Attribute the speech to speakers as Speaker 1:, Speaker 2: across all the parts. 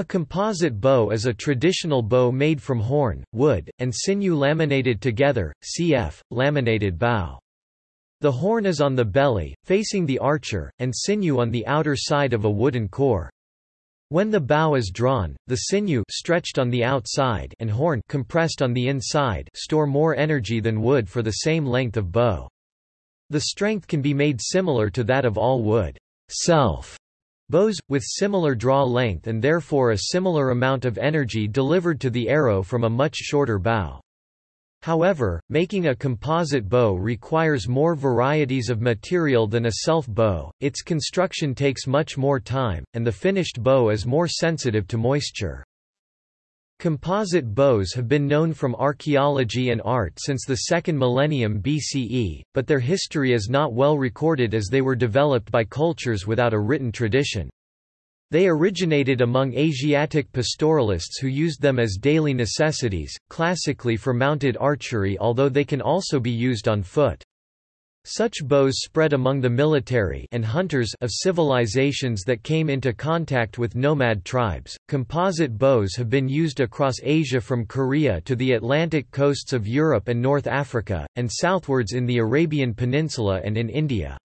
Speaker 1: A composite bow is a traditional bow made from horn, wood, and sinew laminated together, cf. laminated bow. The horn is on the belly, facing the archer, and sinew on the outer side of a wooden core. When the bow is drawn, the sinew stretched on the outside and horn compressed on the inside store more energy than wood for the same length of bow. The strength can be made similar to that of all wood self Bows, with similar draw length and therefore a similar amount of energy delivered to the arrow from a much shorter bow. However, making a composite bow requires more varieties of material than a self-bow, its construction takes much more time, and the finished bow is more sensitive to moisture. Composite bows have been known from archaeology and art since the second millennium BCE, but their history is not well recorded as they were developed by cultures without a written tradition. They originated among Asiatic pastoralists who used them as daily necessities, classically for mounted archery although they can also be used on foot. Such bows spread among the military and hunters of civilizations that came into contact with nomad tribes. Composite bows have been used across Asia from Korea to the Atlantic coasts of Europe and North Africa, and southwards in the Arabian Peninsula and in India.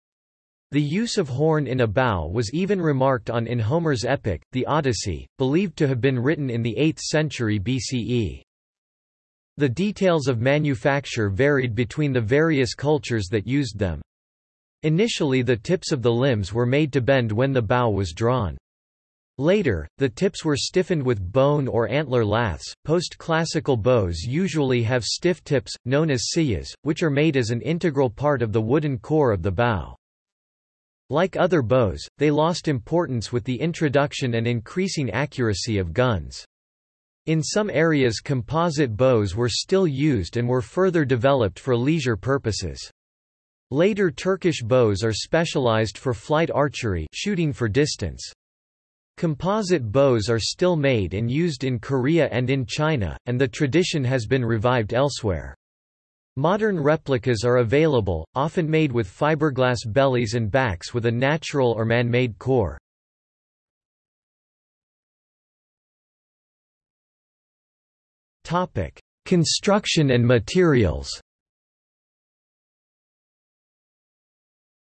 Speaker 1: The use of horn in a bow was even remarked on in Homer's epic, the Odyssey, believed to have been written in the 8th century BCE. The details of manufacture varied between the various cultures that used them. Initially the tips of the limbs were made to bend when the bow was drawn. Later, the tips were stiffened with bone or antler laths. Post-classical bows usually have stiff tips, known as siyahs, which are made as an integral part of the wooden core of the bow. Like other bows, they lost importance with the introduction and increasing accuracy of guns. In some areas composite bows were still used and were further developed for leisure purposes. Later Turkish bows are specialized for flight archery shooting for distance. Composite bows are still made and used in Korea and in China, and the tradition has been revived elsewhere. Modern replicas are available, often made with fiberglass bellies and backs with a natural or man-made core. Construction and materials.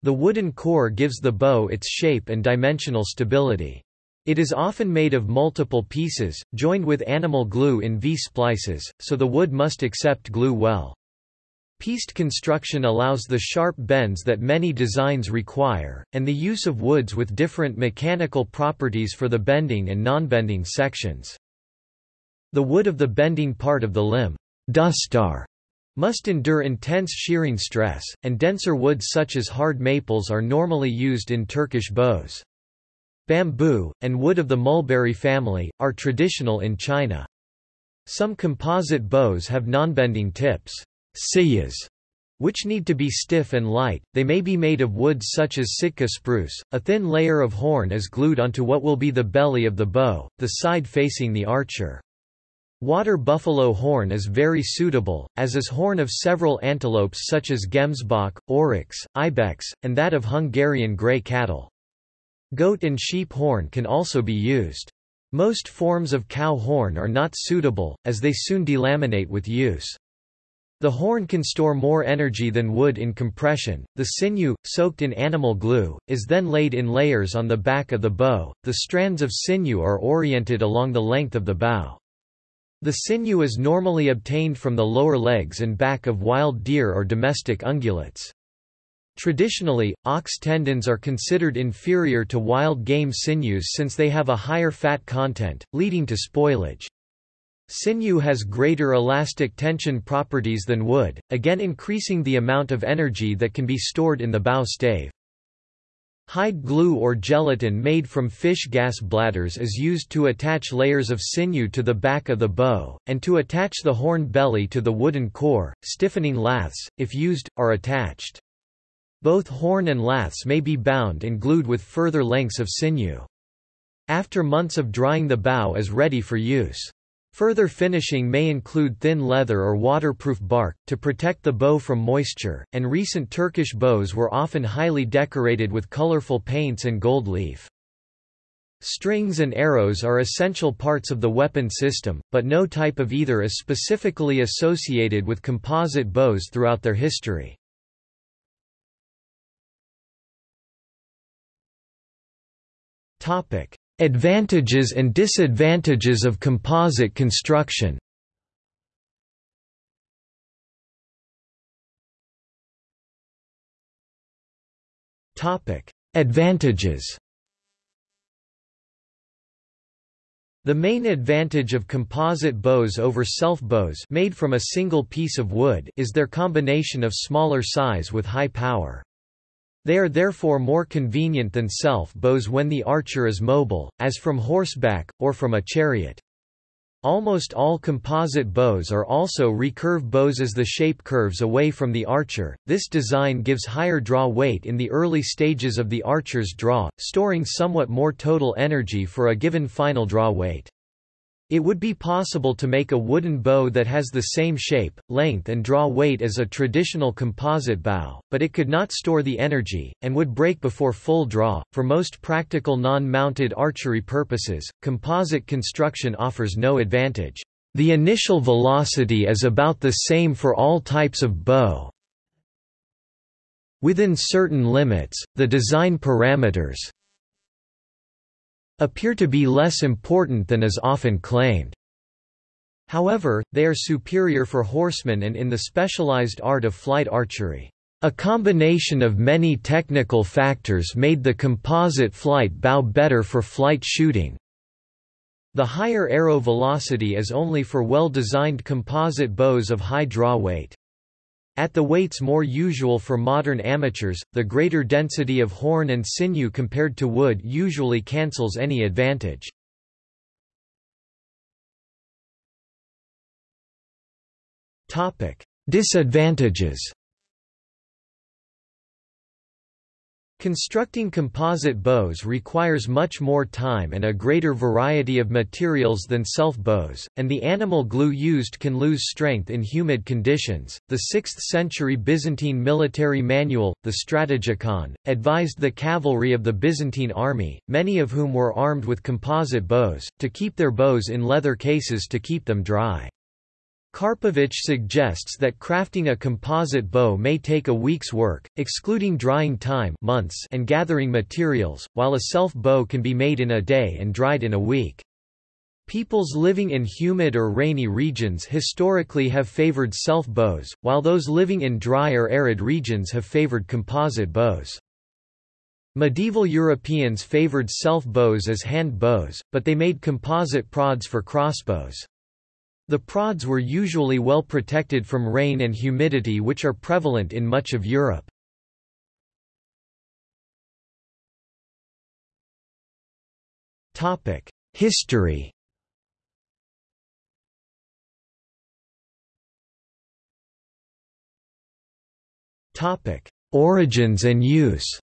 Speaker 1: The wooden core gives the bow its shape and dimensional stability. It is often made of multiple pieces, joined with animal glue in V-splices, so the wood must accept glue well. Pieced construction allows the sharp bends that many designs require, and the use of woods with different mechanical properties for the bending and non-bending sections. The wood of the bending part of the limb dustar, must endure intense shearing stress, and denser woods such as hard maples are normally used in Turkish bows. Bamboo, and wood of the mulberry family, are traditional in China. Some composite bows have non-bending tips siyahs, which need to be stiff and light. They may be made of woods such as Sitka spruce. A thin layer of horn is glued onto what will be the belly of the bow, the side facing the archer. Water buffalo horn is very suitable, as is horn of several antelopes such as gemsbok, oryx, ibex, and that of Hungarian grey cattle. Goat and sheep horn can also be used. Most forms of cow horn are not suitable, as they soon delaminate with use. The horn can store more energy than wood in compression. The sinew, soaked in animal glue, is then laid in layers on the back of the bow. The strands of sinew are oriented along the length of the bow. The sinew is normally obtained from the lower legs and back of wild deer or domestic ungulates. Traditionally, ox tendons are considered inferior to wild game sinews since they have a higher fat content, leading to spoilage. Sinew has greater elastic tension properties than wood, again increasing the amount of energy that can be stored in the bow stave. Hide glue or gelatin made from fish gas bladders is used to attach layers of sinew to the back of the bow, and to attach the horn belly to the wooden core. Stiffening laths, if used, are attached. Both horn and laths may be bound and glued with further lengths of sinew. After months of drying the bow is ready for use. Further finishing may include thin leather or waterproof bark, to protect the bow from moisture, and recent Turkish bows were often highly decorated with colorful paints and gold leaf. Strings and arrows are essential parts of the weapon system, but no type of either is specifically associated with composite bows throughout their history. Advantages and disadvantages of composite construction Advantages The main advantage of composite bows over self-bows made from a single piece of wood is their combination of smaller size with high power. They are therefore more convenient than self-bows when the archer is mobile, as from horseback, or from a chariot. Almost all composite bows are also recurve bows as the shape curves away from the archer. This design gives higher draw weight in the early stages of the archer's draw, storing somewhat more total energy for a given final draw weight. It would be possible to make a wooden bow that has the same shape, length and draw weight as a traditional composite bow, but it could not store the energy, and would break before full draw. For most practical non-mounted archery purposes, composite construction offers no advantage. The initial velocity is about the same for all types of bow. Within certain limits, the design parameters, appear to be less important than is often claimed. However, they are superior for horsemen and in the specialized art of flight archery. A combination of many technical factors made the composite flight bow better for flight shooting. The higher arrow velocity is only for well-designed composite bows of high draw weight. At the weights more usual for modern amateurs, the greater density of horn and sinew compared to wood usually cancels any advantage. Disadvantages Constructing composite bows requires much more time and a greater variety of materials than self-bows, and the animal glue used can lose strength in humid conditions. The 6th century Byzantine military manual, the Strategikon, advised the cavalry of the Byzantine army, many of whom were armed with composite bows, to keep their bows in leather cases to keep them dry. Karpowicz suggests that crafting a composite bow may take a week's work, excluding drying time months and gathering materials, while a self-bow can be made in a day and dried in a week. Peoples living in humid or rainy regions historically have favored self-bows, while those living in dry or arid regions have favored composite bows. Medieval Europeans favored self-bows as hand bows, but they made composite prods for crossbows. The prods were usually well protected from rain and humidity which are prevalent in much of Europe. History Origins and use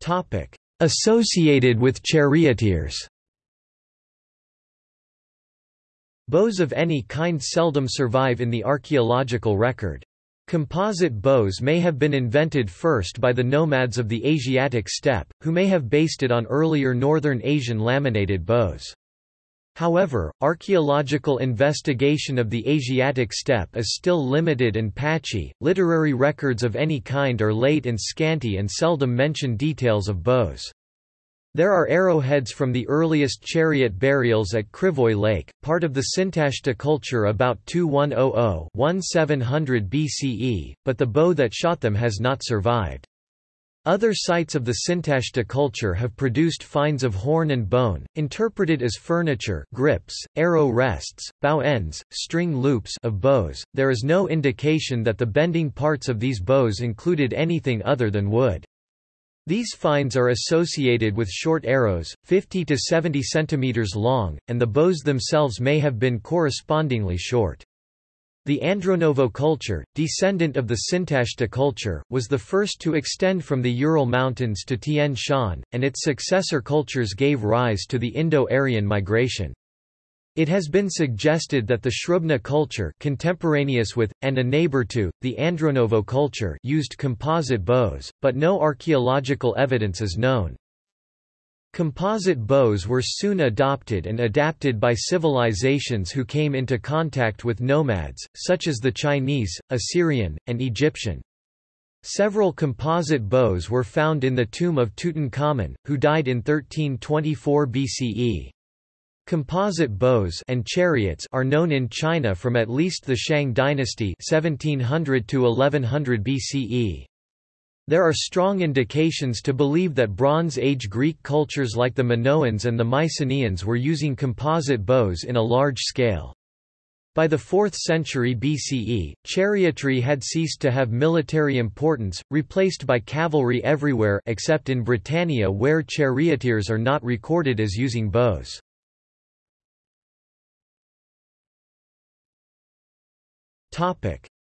Speaker 1: Topic: Associated with charioteers Bows of any kind seldom survive in the archaeological record. Composite bows may have been invented first by the nomads of the Asiatic steppe, who may have based it on earlier northern Asian laminated bows. However, archaeological investigation of the Asiatic steppe is still limited and patchy. Literary records of any kind are late and scanty and seldom mention details of bows. There are arrowheads from the earliest chariot burials at Krivoy Lake, part of the Sintashta culture about 2100–1700 BCE, but the bow that shot them has not survived. Other sites of the Sintashta culture have produced finds of horn and bone, interpreted as furniture grips, arrow rests, bow ends, string loops of bows. There is no indication that the bending parts of these bows included anything other than wood. These finds are associated with short arrows, 50 to 70 centimeters long, and the bows themselves may have been correspondingly short. The Andronovo culture, descendant of the Sintashta culture, was the first to extend from the Ural Mountains to Tian Shan, and its successor cultures gave rise to the Indo-Aryan migration. It has been suggested that the Srubna culture contemporaneous with, and a neighbor to, the Andronovo culture used composite bows, but no archaeological evidence is known. Composite bows were soon adopted and adapted by civilizations who came into contact with nomads, such as the Chinese, Assyrian, and Egyptian. Several composite bows were found in the tomb of Tutankhamun, who died in 1324 BCE. Composite bows and chariots are known in China from at least the Shang dynasty 1700 to 1100 BCE. There are strong indications to believe that Bronze Age Greek cultures like the Minoans and the Mycenaeans were using composite bows in a large scale. By the 4th century BCE, chariotry had ceased to have military importance, replaced by cavalry everywhere except in Britannia where charioteers are not recorded as using bows.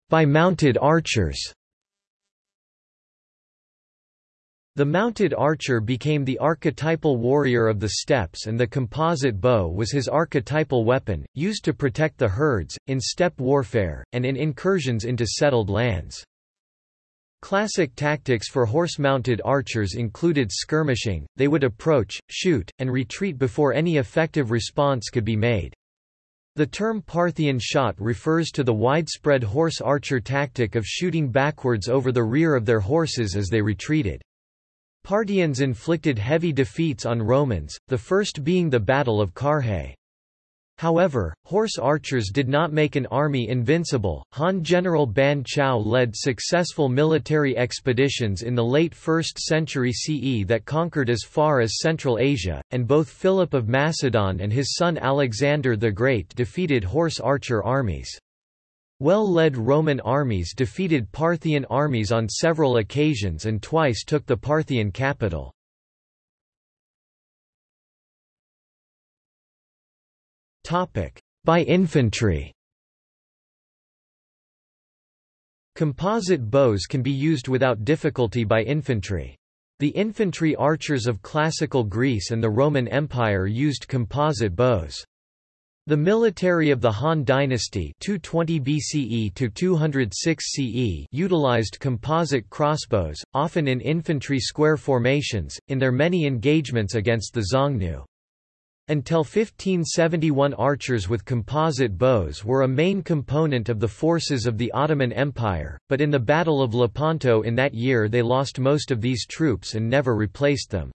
Speaker 1: By mounted archers The mounted archer became the archetypal warrior of the steppes and the composite bow was his archetypal weapon, used to protect the herds, in steppe warfare, and in incursions into settled lands. Classic tactics for horse-mounted archers included skirmishing, they would approach, shoot, and retreat before any effective response could be made. The term Parthian shot refers to the widespread horse archer tactic of shooting backwards over the rear of their horses as they retreated. Parthians inflicted heavy defeats on Romans, the first being the Battle of Carrhae. However, horse archers did not make an army invincible. Han General Ban Chao led successful military expeditions in the late 1st century CE that conquered as far as Central Asia, and both Philip of Macedon and his son Alexander the Great defeated horse archer armies. Well-led Roman armies defeated Parthian armies on several occasions and twice took the Parthian capital. By infantry Composite bows can be used without difficulty by infantry. The infantry archers of classical Greece and the Roman Empire used composite bows. The military of the Han dynasty 220 BCE to 206 CE utilized composite crossbows, often in infantry square formations, in their many engagements against the Xiongnu. Until 1571 archers with composite bows were a main component of the forces of the Ottoman Empire, but in the Battle of Lepanto in that year they lost most of these troops and never replaced them.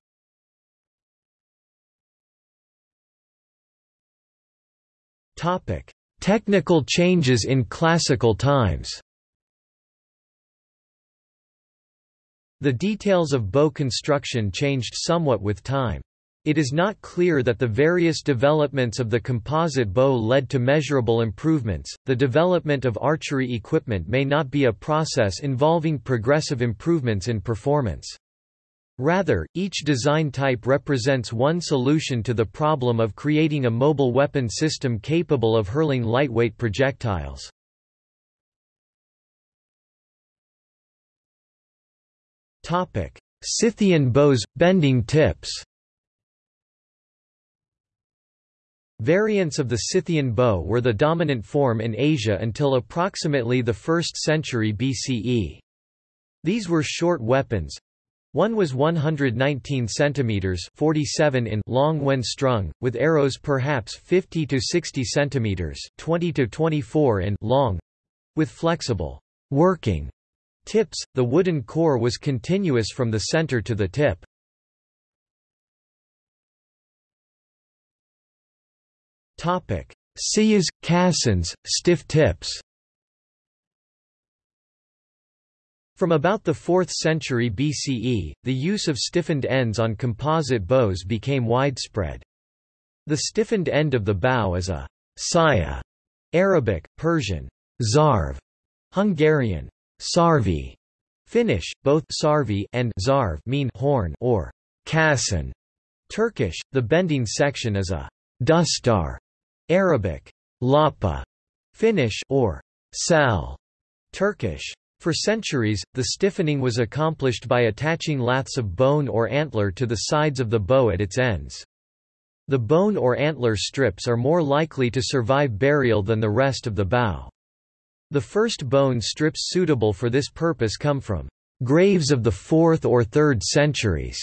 Speaker 1: Topic: Technical changes in classical times. The details of bow construction changed somewhat with time. It is not clear that the various developments of the composite bow led to measurable improvements. The development of archery equipment may not be a process involving progressive improvements in performance. Rather, each design type represents one solution to the problem of creating a mobile weapon system capable of hurling lightweight projectiles. Topic: Scythian bows – bending tips Variants of the Scythian bow were the dominant form in Asia until approximately the 1st century BCE. These were short weapons, one was 119 centimeters (47 in) long when strung, with arrows perhaps 50 to 60 centimeters (20 to 24 in) long, with flexible working tips. The wooden core was continuous from the center to the tip. Topic: Siyahs, caissons, stiff tips. From about the 4th century BCE, the use of stiffened ends on composite bows became widespread. The stiffened end of the bow is a siyah, Arabic, Persian, szarv, Hungarian, sarvi, Finnish, both sarvi and szarv mean horn or caisson. Turkish, the bending section is a dustar, Arabic, lapa, Finnish or sal, Turkish. For centuries, the stiffening was accomplished by attaching laths of bone or antler to the sides of the bow at its ends. The bone or antler strips are more likely to survive burial than the rest of the bow. The first bone strips suitable for this purpose come from graves of the 4th or 3rd centuries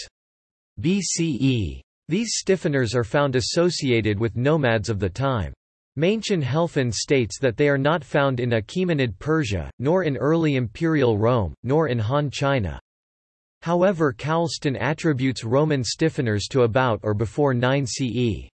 Speaker 1: BCE. These stiffeners are found associated with nomads of the time. Maenchen-Helfen states that they are not found in Achaemenid Persia, nor in early imperial Rome, nor in Han China. However Coulston attributes Roman stiffeners to about or before 9 CE.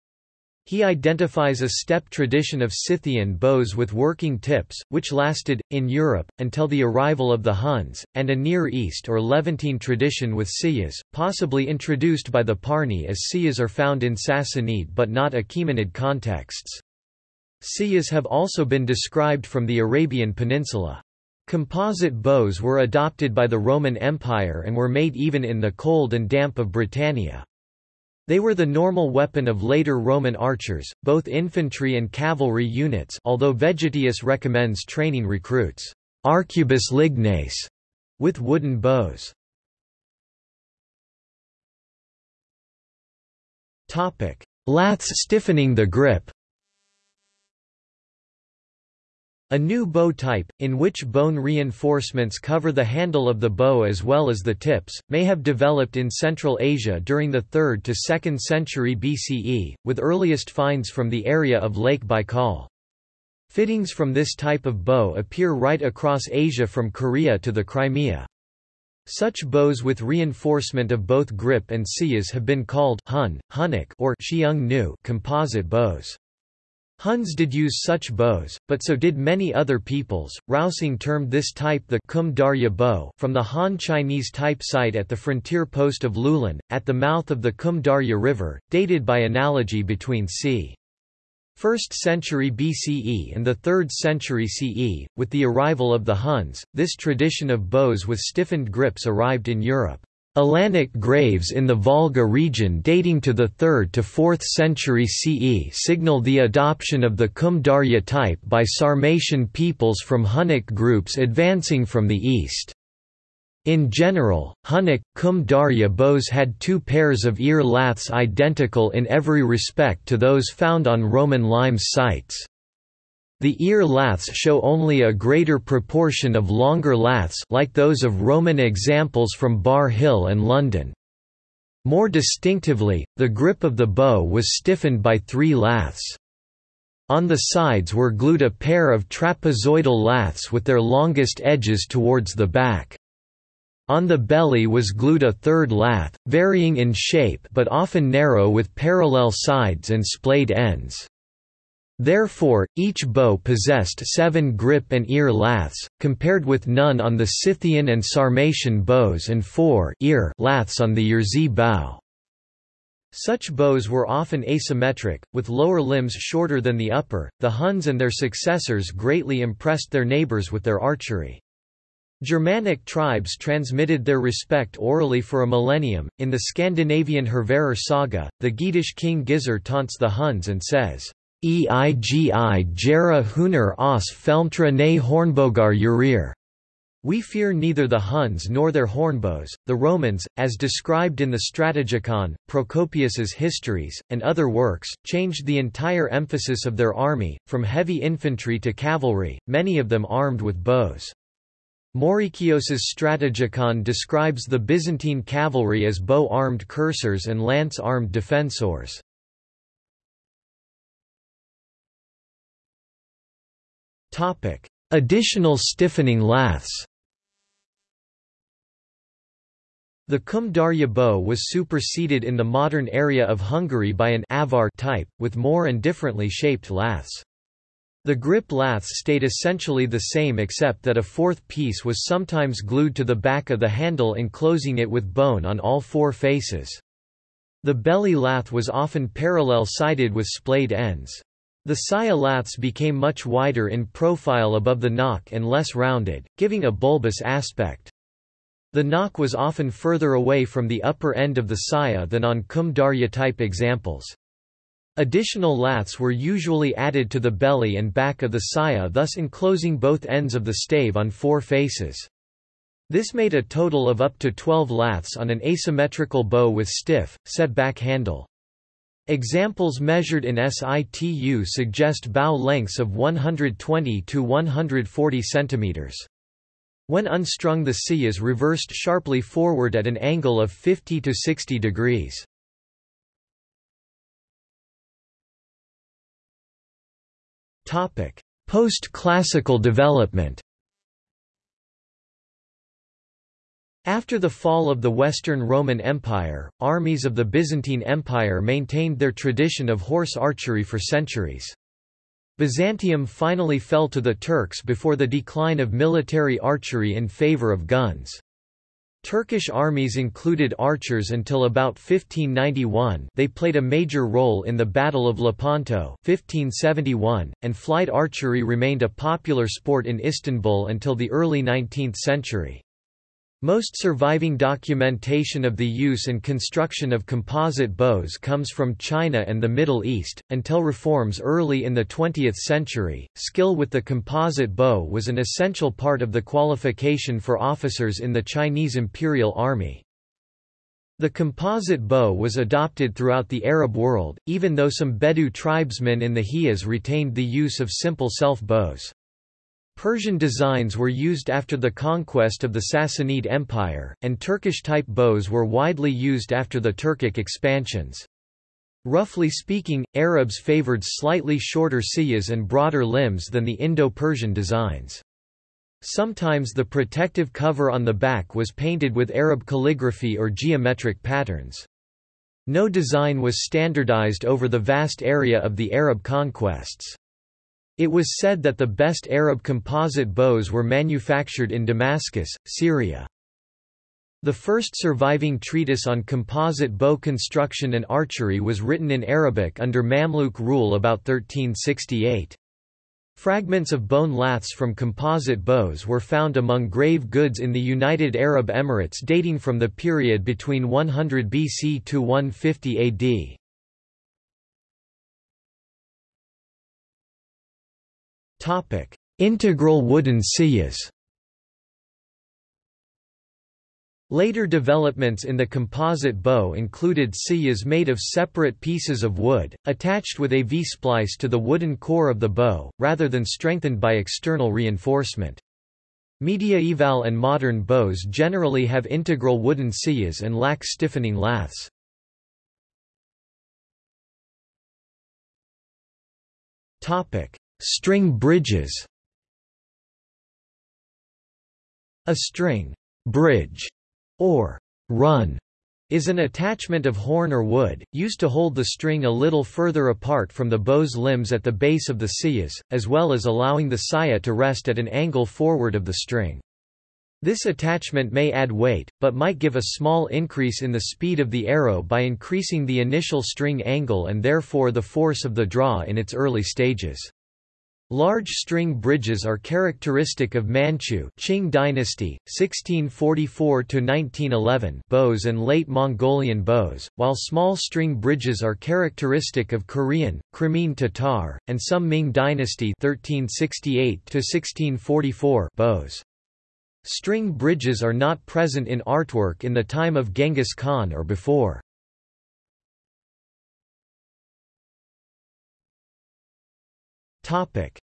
Speaker 1: He identifies a steppe tradition of Scythian bows with working tips, which lasted, in Europe, until the arrival of the Huns, and a Near East or Levantine tradition with siyahs, possibly introduced by the Parni as siyahs are found in Sassanid but not Achaemenid contexts. Siyahs have also been described from the Arabian Peninsula. Composite bows were adopted by the Roman Empire and were made even in the cold and damp of Britannia. They were the normal weapon of later Roman archers, both infantry and cavalry units although Vegetius recommends training recruits arcubus ligneis with wooden bows. Laths stiffening the grip A new bow type, in which bone reinforcements cover the handle of the bow as well as the tips, may have developed in Central Asia during the 3rd to 2nd century BCE, with earliest finds from the area of Lake Baikal. Fittings from this type of bow appear right across Asia from Korea to the Crimea. Such bows with reinforcement of both grip and siyahs have been called Hun, Hunnic or composite bows. Huns did use such bows, but so did many other peoples. Rausing termed this type the Kum Darya bow from the Han Chinese type site at the frontier post of Loulan, at the mouth of the Kum Darya River, dated by analogy between c. 1st century BCE and the 3rd century CE. With the arrival of the Huns, this tradition of bows with stiffened grips arrived in Europe. Alanic graves in the Volga region dating to the 3rd to 4th century CE signal the adoption of the Kumdarya type by Sarmatian peoples from Hunnic groups advancing from the east. In general, Hunnic, Kumdarya bows had two pairs of ear laths identical in every respect to those found on Roman limes sites. The ear laths show only a greater proportion of longer laths like those of Roman examples from Bar Hill and London. More distinctively, the grip of the bow was stiffened by three laths. On the sides were glued a pair of trapezoidal laths with their longest edges towards the back. On the belly was glued a third lath, varying in shape but often narrow with parallel sides and splayed ends. Therefore, each bow possessed seven grip and ear laths, compared with none on the Scythian and Sarmatian bows and four ear laths on the Yerzy bow. Such bows were often asymmetric, with lower limbs shorter than the upper. The Huns and their successors greatly impressed their neighbors with their archery. Germanic tribes transmitted their respect orally for a millennium. In the Scandinavian Hervarar saga, the Geatish king Gizur taunts the Huns and says, Eigi gera hunar os felmtra ne hornbogar urir. We fear neither the Huns nor their hornbows. The Romans, as described in the Strategikon, Procopius's Histories, and other works, changed the entire emphasis of their army, from heavy infantry to cavalry, many of them armed with bows. Maurikios's Strategikon describes the Byzantine cavalry as bow-armed cursors and lance-armed defensors. Additional stiffening laths The Kumdarya bow was superseded in the modern area of Hungary by an avar type, with more and differently shaped laths. The grip laths stayed essentially the same except that a fourth piece was sometimes glued to the back of the handle enclosing it with bone on all four faces. The belly lath was often parallel-sided with splayed ends. The siyah laths became much wider in profile above the nock and less rounded, giving a bulbous aspect. The nock was often further away from the upper end of the siyah than on Kum Darya type examples. Additional laths were usually added to the belly and back of the siyah thus enclosing both ends of the stave on four faces. This made a total of up to 12 laths on an asymmetrical bow with stiff, set back handle. Examples measured in situ suggest bow lengths of 120 to 140 cm. When unstrung the C is reversed sharply forward at an angle of 50 to 60 degrees. Post-classical development After the fall of the Western Roman Empire, armies of the Byzantine Empire maintained their tradition of horse archery for centuries. Byzantium finally fell to the Turks before the decline of military archery in favor of guns. Turkish armies included archers until about 1591 they played a major role in the Battle of Lepanto 1571, and flight archery remained a popular sport in Istanbul until the early 19th century. Most surviving documentation of the use and construction of composite bows comes from China and the Middle East. Until reforms early in the 20th century, skill with the composite bow was an essential part of the qualification for officers in the Chinese Imperial Army. The composite bow was adopted throughout the Arab world, even though some Bedou tribesmen in the Hijaz retained the use of simple self-bows. Persian designs were used after the conquest of the Sassanid Empire, and Turkish-type bows were widely used after the Turkic expansions. Roughly speaking, Arabs favored slightly shorter siyahs and broader limbs than the Indo-Persian designs. Sometimes the protective cover on the back was painted with Arab calligraphy or geometric patterns. No design was standardized over the vast area of the Arab conquests. It was said that the best Arab composite bows were manufactured in Damascus, Syria. The first surviving treatise on composite bow construction and archery was written in Arabic under Mamluk rule about 1368. Fragments of bone laths from composite bows were found among grave goods in the United Arab Emirates dating from the period between 100 BC to 150 AD. Integral wooden siyahs. Later developments in the composite bow included siyahs made of separate pieces of wood, attached with a V-splice to the wooden core of the bow, rather than strengthened by external reinforcement. Mediaeval and modern bows generally have integral wooden siyas and lack stiffening laths. String bridges A string bridge or run is an attachment of horn or wood, used to hold the string a little further apart from the bow's limbs at the base of the siyahs, as well as allowing the siyah to rest at an angle forward of the string. This attachment may add weight, but might give a small increase in the speed of the arrow by increasing the initial string angle and therefore the force of the draw in its early stages. Large string bridges are characteristic of Manchu Qing dynasty, 1644–1911 bows and late Mongolian bows, while small string bridges are characteristic of Korean, Crimean Tatar, and some Ming dynasty 1368–1644 bows. String bridges are not present in artwork in the time of Genghis Khan or before.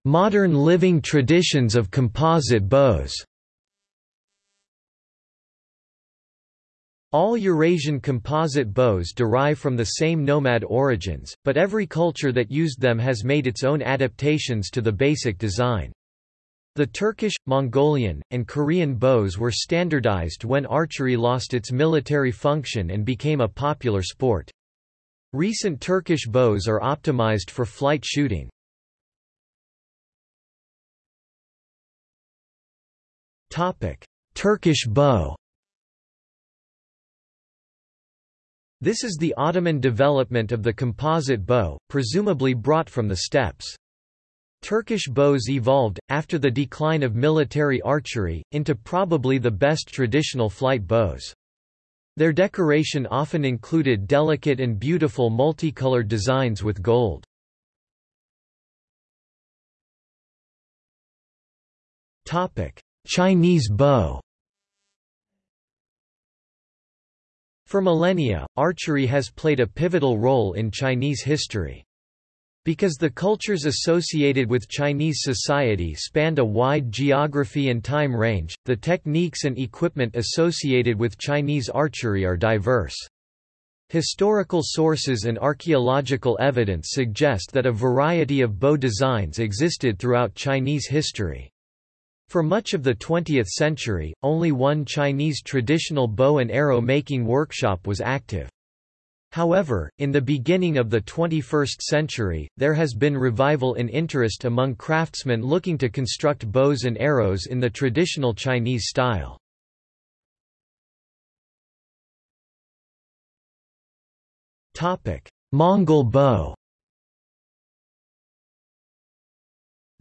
Speaker 1: Modern living traditions of composite bows All Eurasian composite bows derive from the same nomad origins, but every culture that used them has made its own adaptations to the basic design. The Turkish, Mongolian, and Korean bows were standardized when archery lost its military function and became a popular sport. Recent Turkish bows are optimized for flight shooting. Turkish bow. This is the Ottoman development of the composite bow, presumably brought from the steppes. Turkish bows evolved, after the decline of military archery, into probably the best traditional flight bows. Their decoration often included delicate and beautiful multicolored designs with gold. Chinese bow For millennia, archery has played a pivotal role in Chinese history. Because the cultures associated with Chinese society spanned a wide geography and time range, the techniques and equipment associated with Chinese archery are diverse. Historical sources and archaeological evidence suggest that a variety of bow designs existed throughout Chinese history. For much of the 20th century, only one Chinese traditional bow and arrow making workshop was active. However, in the beginning of the 21st century, there has been revival in interest among craftsmen looking to construct bows and arrows in the traditional Chinese style. Mongol bow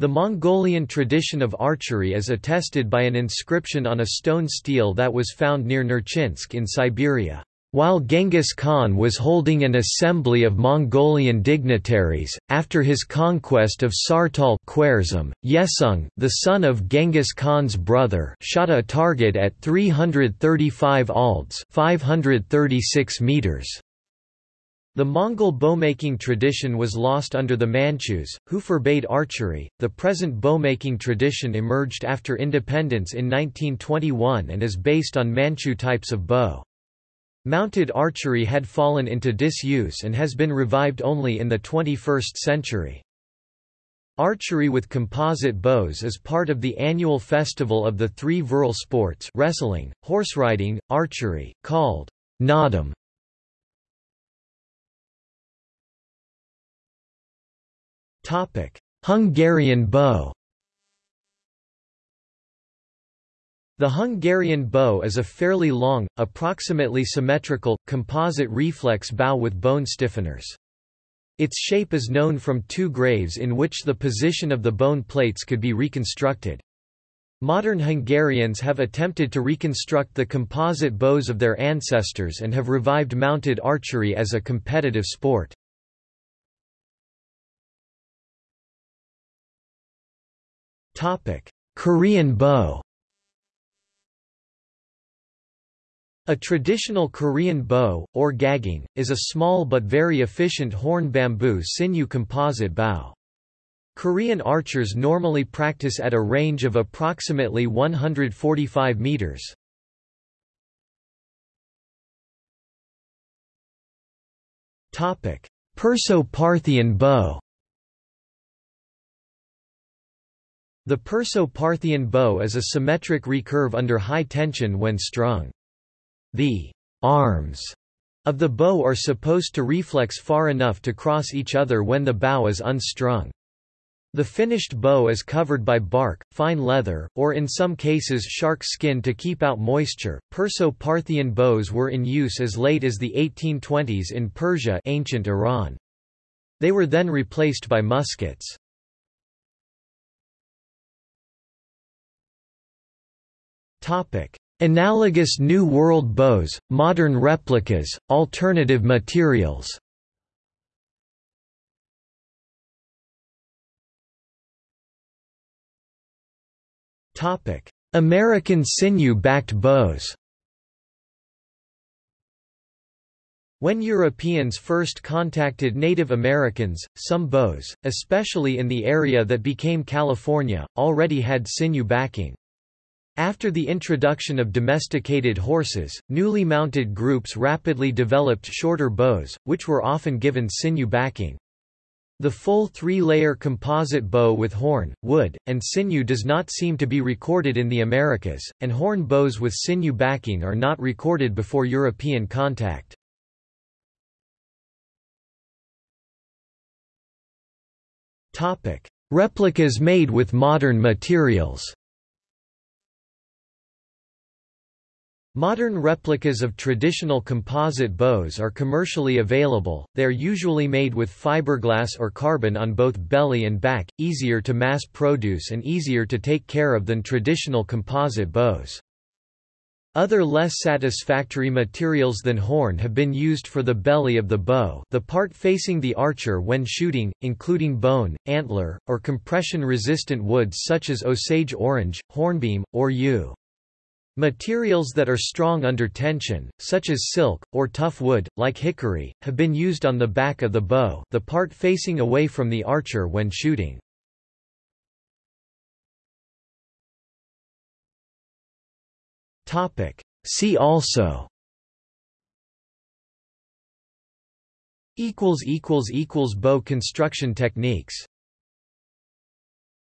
Speaker 1: The Mongolian tradition of archery is attested by an inscription on a stone stele that was found near Nerchinsk in Siberia. While Genghis Khan was holding an assembly of Mongolian dignitaries, after his conquest of Sartal Khwarezm, Yesung, the son of Genghis Khan's brother shot a target at 335 alds 536 meters. The Mongol bowmaking tradition was lost under the Manchus, who forbade archery. The present bowmaking tradition emerged after independence in 1921 and is based on Manchu types of bow. Mounted archery had fallen into disuse and has been revived only in the 21st century. Archery with composite bows is part of the annual festival of the three virile sports wrestling, horseriding, archery, called Naadam. Hungarian bow The Hungarian bow is a fairly long, approximately symmetrical, composite reflex bow with bone stiffeners. Its shape is known from two graves in which the position of the bone plates could be reconstructed. Modern Hungarians have attempted to reconstruct the composite bows of their ancestors and have revived mounted archery as a competitive sport. Korean bow A traditional Korean bow, or gakgung, is a small but very efficient horn bamboo sinew composite bow. Korean archers normally practice at a range of approximately 145 meters. Perso-Parthian bow The Perso-Parthian bow is a symmetric recurve under high tension when strung. The arms of the bow are supposed to reflex far enough to cross each other when the bow is unstrung. The finished bow is covered by bark, fine leather, or in some cases shark skin to keep out moisture. Perso-Parthian bows were in use as late as the 1820s in Persia ancient Iran. They were then replaced by muskets. Analogous New World bows, modern replicas, alternative materials. American sinew-backed bows. When Europeans first contacted Native Americans, some bows, especially in the area that became California, already had sinew backing. After the introduction of domesticated horses, newly mounted groups rapidly developed shorter bows, which were often given sinew backing. The full three-layer composite bow with horn, wood, and sinew does not seem to be recorded in the Americas, and horn bows with sinew backing are not recorded before European contact. Replicas made with modern materials Modern replicas of traditional composite bows are commercially available, they are usually made with fiberglass or carbon on both belly and back, easier to mass produce and easier to take care of than traditional composite bows. Other less satisfactory materials than horn have been used for the belly of the bow the part facing the archer when shooting, including bone, antler, or compression-resistant woods such as Osage orange, hornbeam, or yew. Materials that are strong under tension, such as silk, or tough wood, like hickory, have been used on the back of the bow the part facing away from the archer when shooting. See also. Bow construction techniques